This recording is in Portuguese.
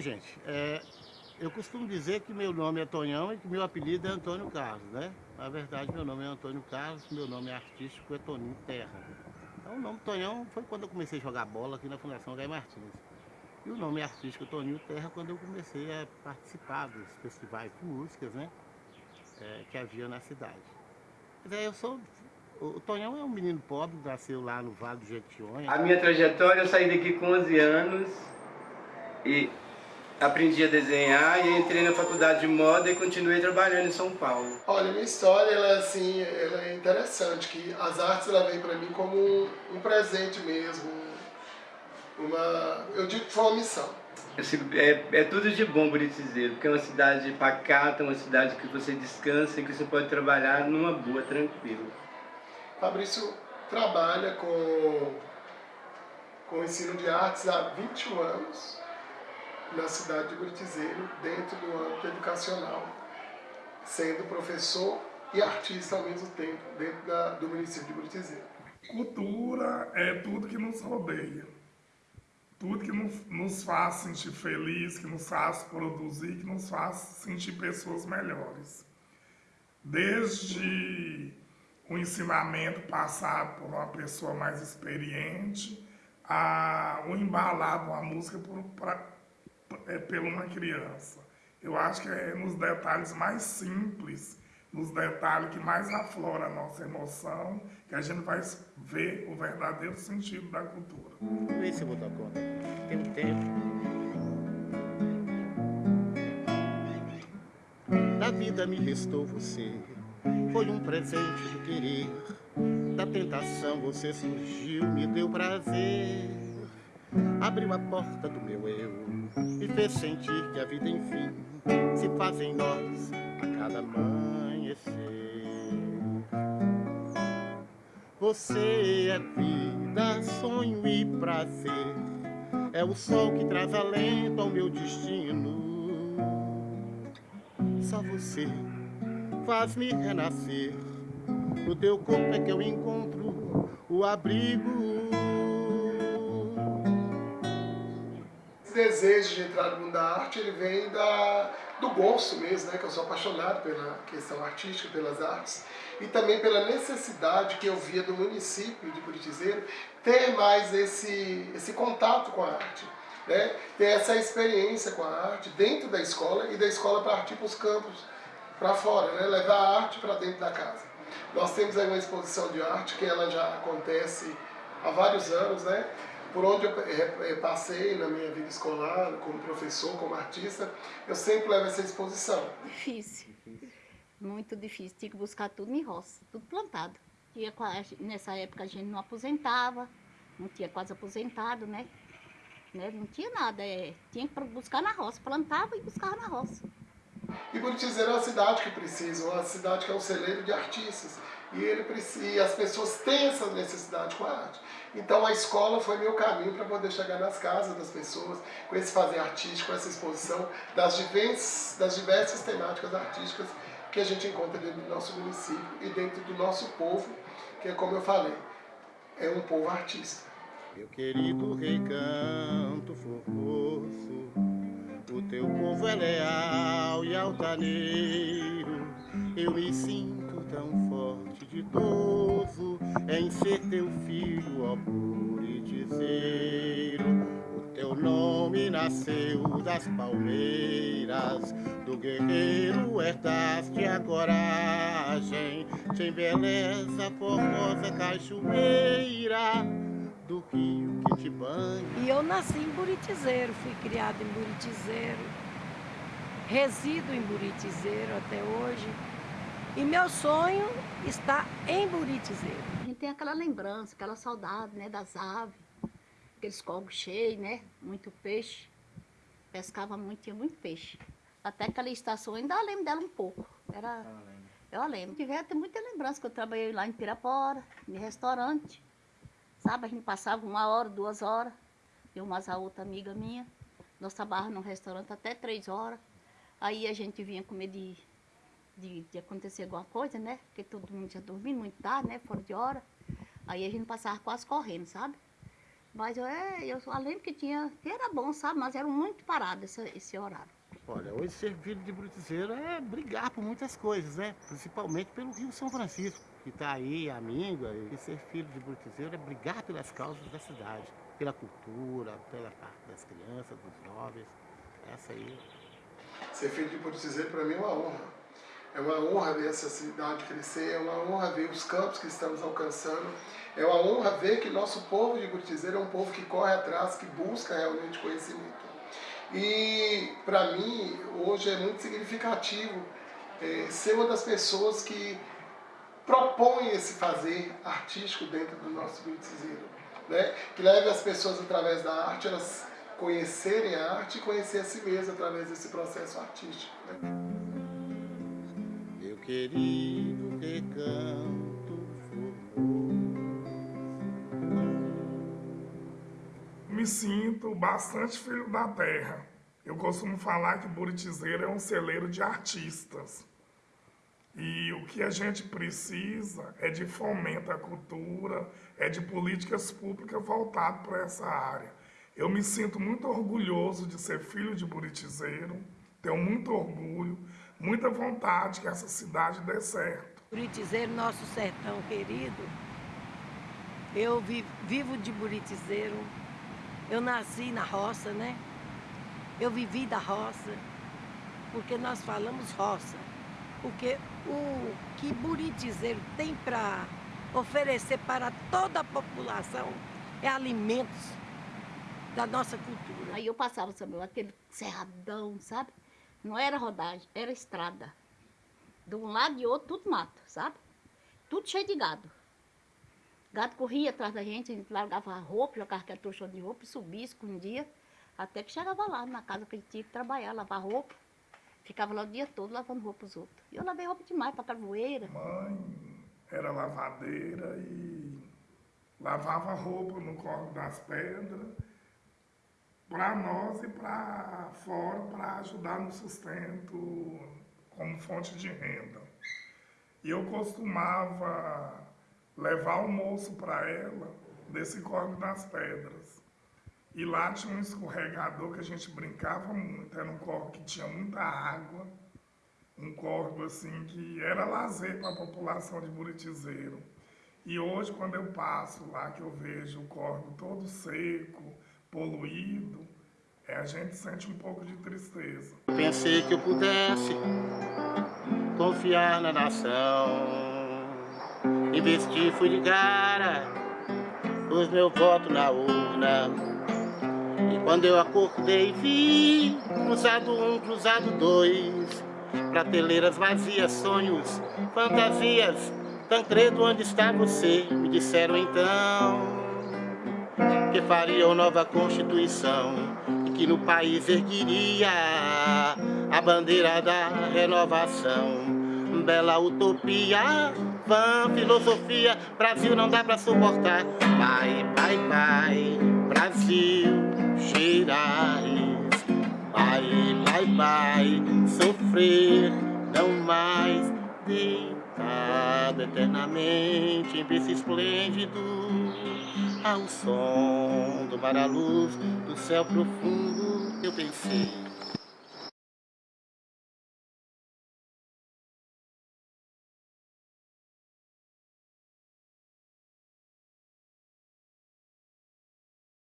gente, é, eu costumo dizer que meu nome é Tonhão e que meu apelido é Antônio Carlos, né? Na verdade, meu nome é Antônio Carlos, meu nome artístico é Toninho Terra. Então, o nome Tonhão foi quando eu comecei a jogar bola aqui na Fundação Gai Martins. E o nome artístico Toninho Terra quando eu comecei a participar dos festivais de músicas, né? É, que havia na cidade. Mas é, eu sou o Tonhão é um menino pobre, nasceu lá no Vale do Jequitinhonha. A minha trajetória, eu saí daqui com 11 anos e aprendi a desenhar e entrei na faculdade de moda e continuei trabalhando em São Paulo. Olha, minha história, ela, assim, ela é interessante, que as artes ela vem para mim como um, um, presente mesmo, uma, eu digo que foi uma missão. É, é tudo de bom Buritizeiro, porque é uma cidade pacata, uma cidade que você descansa e que você pode trabalhar numa boa, tranquilo. Fabrício trabalha com, com ensino de artes há 21 anos na cidade de Buritizeiro, dentro do âmbito educacional, sendo professor e artista ao mesmo tempo, dentro da, do município de Buritizeiro. Cultura é tudo que nos rodeia, tudo que nos, nos faz sentir feliz, que nos faz produzir, que nos faz sentir pessoas melhores. Desde o ensinamento passado por uma pessoa mais experiente, a, o embalar uma música por, pra, é, por uma criança. Eu acho que é nos detalhes mais simples, nos detalhes que mais aflora a nossa emoção, que a gente vai ver o verdadeiro sentido da cultura. Vamos ver se eu vou dar conta. Tem um tempo. Da vida me restou você foi um presente do querer Da tentação você surgiu, me deu prazer Abriu a porta do meu eu Me fez sentir que a vida enfim Se faz em nós a cada amanhecer Você é vida, sonho e prazer É o sol que traz alento ao meu destino Só você faz-me renascer. No teu corpo é que eu encontro o abrigo. Desejo de entrar no mundo da arte, ele vem da, do gosto mesmo, né? Que eu sou apaixonado pela questão artística, pelas artes. E também pela necessidade que eu via do município de Curitizeiro ter mais esse, esse contato com a arte. Né? Ter essa experiência com a arte dentro da escola e da escola partir para os campos para fora, né? levar a arte para dentro da casa. Nós temos aí uma exposição de arte que ela já acontece há vários anos, né? Por onde eu passei na minha vida escolar, como professor, como artista, eu sempre levo essa exposição. Difícil, muito difícil. Tinha que buscar tudo em roça, tudo plantado. E nessa época a gente não aposentava, não tinha quase aposentado, né? né? Não tinha nada, é, tinha que buscar na roça, plantava e buscava na roça. E Buritizeira é uma cidade que precisa, uma cidade que é um celeiro de artistas. E, ele e as pessoas têm essa necessidade com a arte. Então a escola foi meu caminho para poder chegar nas casas das pessoas, com esse fazer artístico, com essa exposição das diversas, das diversas temáticas artísticas que a gente encontra dentro do nosso município e dentro do nosso povo, que é como eu falei, é um povo artista. Meu querido recanto formoso, o teu povo é leal e altaneiro Eu me sinto tão de ditoso Em ser teu filho, ó puritizeiro O teu nome nasceu das palmeiras Do guerreiro herdaste a coragem Tem beleza formosa cachoeira do rio que te banha. E eu nasci em Buritizeiro, fui criada em Buritizeiro, resido em Buritizeiro até hoje. E meu sonho está em Buritizeiro. A gente tem aquela lembrança, aquela saudade né, das aves, aqueles cogos cheios, né? Muito peixe. Pescava muito, tinha muito peixe. Até aquela estação, ainda lembro dela um pouco. Era, eu lembro. Tiver até muita lembrança que eu trabalhei lá em Pirapora, em restaurante. Sabe, a gente passava uma hora, duas horas. Eu mais a outra amiga minha. Nós trabalhávamos num restaurante até três horas. Aí a gente vinha com medo de, de, de, acontecer alguma coisa, né? Porque todo mundo já dormindo muito tarde, né? Fora de hora. Aí a gente passava quase correndo, sabe? Mas eu, é, eu só lembro que tinha, que era bom, sabe? Mas era muito parado esse, esse horário. Olha, hoje ser filho de brutizeiro é brigar por muitas coisas, né? Principalmente pelo Rio São Francisco, que está aí, amigo. E ser filho de brutizeiro é brigar pelas causas da cidade, pela cultura, pela parte das crianças, dos jovens. Essa aí. Ser filho de brutizeiro para mim é uma honra. É uma honra ver essa cidade crescer, é uma honra ver os campos que estamos alcançando, é uma honra ver que nosso povo de Buritizeiro é um povo que corre atrás, que busca realmente conhecimento. E para mim, hoje é muito significativo é, ser uma das pessoas que propõe esse fazer artístico dentro do nosso Buritizeiro. Né? Que leve as pessoas através da arte, elas conhecerem a arte e conhecer a si mesmas através desse processo artístico. Né? Querido recanto Me sinto bastante filho da terra. Eu costumo falar que Buritizeiro é um celeiro de artistas. E o que a gente precisa é de fomento à cultura, é de políticas públicas voltadas para essa área. Eu me sinto muito orgulhoso de ser filho de Buritizeiro, tenho muito orgulho, muita vontade que essa cidade dê certo. Buritizeiro, nosso sertão querido, eu vivo de Buritizeiro, eu nasci na roça, né? Eu vivi da roça, porque nós falamos roça. Porque o que Buritizeiro tem para oferecer para toda a população é alimentos da nossa cultura. Aí eu passava, sabe, aquele cerradão, sabe? Não era rodagem, era estrada. De um lado e outro, tudo mato, sabe? Tudo cheio de gado. Gado corria atrás da gente, a gente largava roupa, jogava aquele trouxão de roupa, subia, escondia, até que chegava lá na casa que gente tinha que trabalhar, lavar roupa. Ficava lá o dia todo lavando roupa os outros. E eu lavei roupa demais para carvoeira. Mãe era lavadeira e lavava roupa no Corpo das Pedras para nós e para fora para ajudar no sustento como fonte de renda. E eu costumava levar almoço para ela desse Corvo das Pedras. E lá tinha um escorregador que a gente brincava muito, era um corvo que tinha muita água, um corvo assim que era lazer para a população de Buritizeiro. E hoje, quando eu passo lá, que eu vejo o corvo todo seco, poluído, é, a gente sente um pouco de tristeza. Pensei que eu pudesse confiar na nação Investi, fui de cara, pus meu voto na urna. E quando eu acordei vi cruzado um, cruzado dois, prateleiras vazias, sonhos, fantasias. Tancredo, onde está você? Me disseram então que fariam nova constituição e que no país erguiria a bandeira da renovação. Bela utopia vã, filosofia, Brasil não dá pra suportar. Vai, vai, vai, Brasil, Gerais. Vai, vai, vai, sofrer, não mais eternamente em berço esplêndido. Ao som do mar à luz do céu profundo, eu pensei